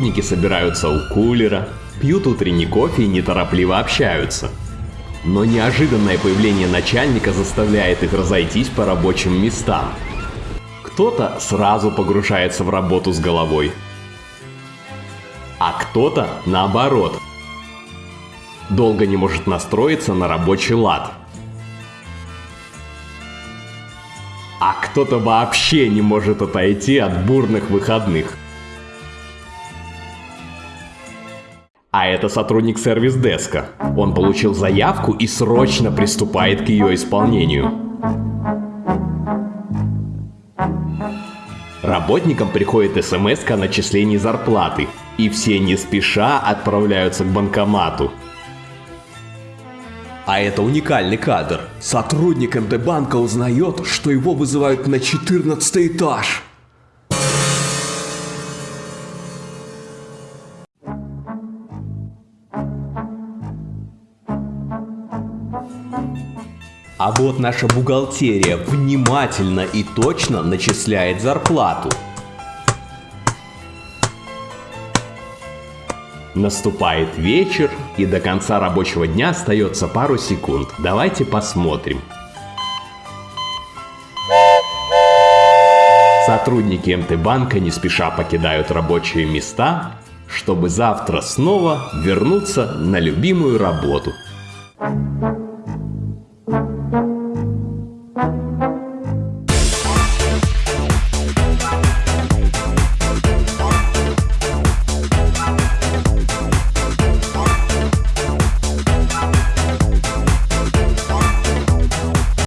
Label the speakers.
Speaker 1: Сотрудники собираются у кулера, пьют утренний кофе и неторопливо общаются. Но неожиданное появление начальника заставляет их разойтись по рабочим местам. Кто-то сразу погружается в работу с головой, а кто-то наоборот. Долго не может настроиться на рабочий лад. А кто-то вообще не может отойти от бурных выходных. А это сотрудник сервис-деска. Он получил заявку и срочно приступает к ее исполнению. Работникам приходит смс о начислении зарплаты, и все не спеша отправляются к банкомату. А это уникальный кадр. Сотрудник МТ-банка узнает, что его вызывают на 14 этаж. А вот наша бухгалтерия внимательно и точно начисляет зарплату. Наступает вечер, и до конца рабочего дня остается пару секунд. Давайте посмотрим. Сотрудники МТ-банка не спеша покидают рабочие места, чтобы завтра снова вернуться на любимую работу.